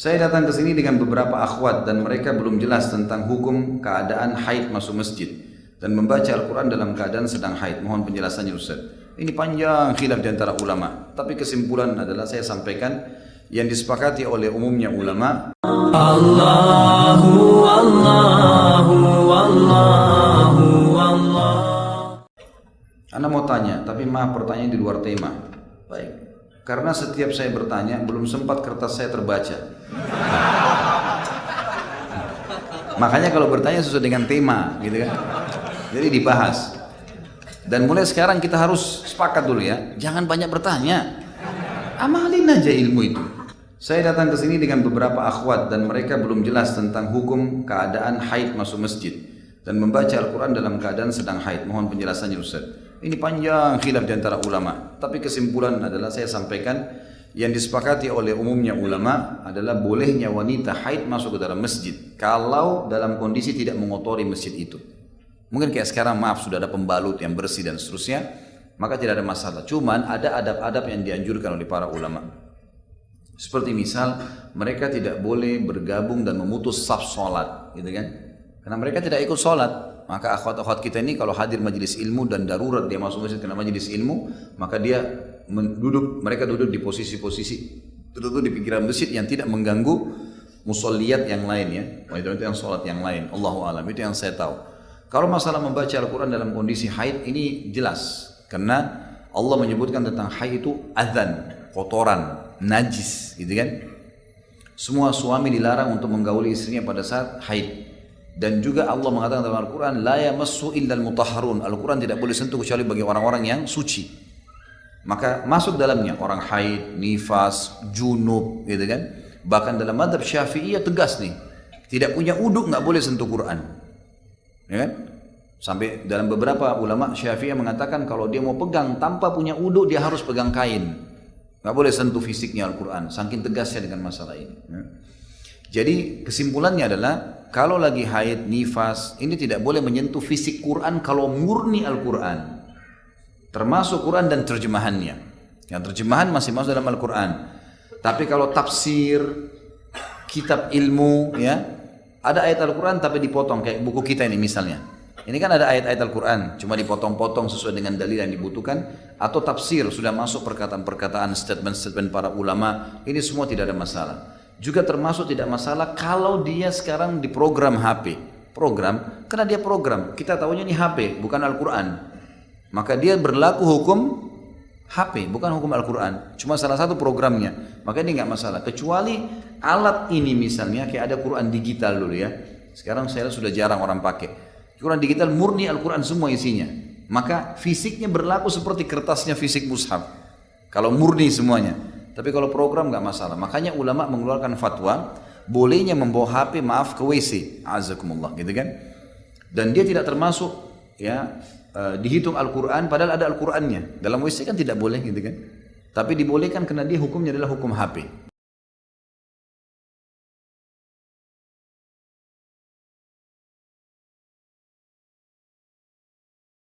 Saya datang ke sini dengan beberapa akhwat dan mereka belum jelas tentang hukum keadaan haid masuk masjid dan membaca Al-Quran dalam keadaan sedang haid. Mohon penjelasannya Ustaz. Ini panjang khilaf di antara ulama. Tapi kesimpulan adalah saya sampaikan yang disepakati oleh umumnya ulama. Allahu Allahu Allahu Allah. Anda mau tanya, tapi maaf pertanyaan di luar tema. Baik. Karena setiap saya bertanya, belum sempat kertas saya terbaca. Makanya kalau bertanya sesuai dengan tema, gitu kan. Jadi dibahas. Dan mulai sekarang kita harus sepakat dulu ya, jangan banyak bertanya. Amalin aja ilmu itu. Saya datang ke sini dengan beberapa akhwat dan mereka belum jelas tentang hukum keadaan haid masuk masjid dan membaca Al-Quran dalam keadaan sedang haid. Mohon penjelasannya Ustaz. Ini panjang khilaf di antara ulama. Tapi kesimpulan adalah saya sampaikan yang disepakati oleh umumnya ulama adalah bolehnya wanita haid masuk ke dalam masjid kalau dalam kondisi tidak mengotori masjid itu. Mungkin kayak sekarang maaf sudah ada pembalut yang bersih dan seterusnya, maka tidak ada masalah. Cuman ada adab-adab yang dianjurkan oleh para ulama. Seperti misal mereka tidak boleh bergabung dan memutus saf sholat, gitu kan? Karena mereka tidak ikut sholat, maka akhwat-akhwat kita ini kalau hadir majelis ilmu dan darurat dia masuk masjid karena majelis ilmu, maka dia duduk, mereka duduk di posisi-posisi tertentu di pinggiran masjid yang tidak mengganggu musolliat yang lain ya. Itu, itu yang sholat yang lain. Allahu alam itu yang saya tahu. Kalau masalah membaca Al-Quran dalam kondisi haid ini jelas karena Allah menyebutkan tentang haid itu adzan, kotoran, najis, gitu kan? Semua suami dilarang untuk menggauli istrinya pada saat haid. Dan juga Allah mengatakan dalam Al-Quran, La yamassu illal mutahharun. Al-Quran tidak boleh sentuh kecuali bagi orang-orang yang suci. Maka masuk dalamnya orang haid, nifas, junub, gitu kan. Bahkan dalam madhab syafi'iyah tegas nih. Tidak punya uduk nggak boleh sentuh Quran. Ya kan? Sampai dalam beberapa ulama syafi'iyah mengatakan kalau dia mau pegang tanpa punya uduk dia harus pegang kain. Nggak boleh sentuh fisiknya Al-Quran. Saking tegasnya dengan masalah ini. Ya. Jadi kesimpulannya adalah kalau lagi haid, nifas, ini tidak boleh menyentuh fisik Quran kalau murni Al-Quran. Termasuk Quran dan terjemahannya. Yang terjemahan masih masuk dalam Al-Quran. Tapi kalau tafsir, kitab ilmu, ya ada ayat Al-Quran tapi dipotong kayak buku kita ini misalnya. Ini kan ada ayat-ayat Al-Quran, cuma dipotong-potong sesuai dengan dalil yang dibutuhkan. Atau tafsir, sudah masuk perkataan-perkataan, statement-statement para ulama. Ini semua tidak ada masalah juga termasuk tidak masalah kalau dia sekarang di program HP. Program, karena dia program. Kita tahunya ini HP, bukan Al-Quran. Maka dia berlaku hukum HP, bukan hukum Al-Quran. Cuma salah satu programnya. Maka ini nggak masalah. Kecuali alat ini misalnya, kayak ada Quran digital dulu ya. Sekarang saya sudah jarang orang pakai. Quran digital murni Al-Quran semua isinya. Maka fisiknya berlaku seperti kertasnya fisik mushaf. Kalau murni semuanya. Tapi kalau program nggak masalah. Makanya ulama mengeluarkan fatwa bolehnya membawa HP maaf ke WC. Azakumullah gitu kan. Dan dia tidak termasuk ya uh, dihitung Al-Quran padahal ada Al-Qurannya. Dalam WC kan tidak boleh gitu kan. Tapi dibolehkan karena dia hukumnya adalah hukum HP.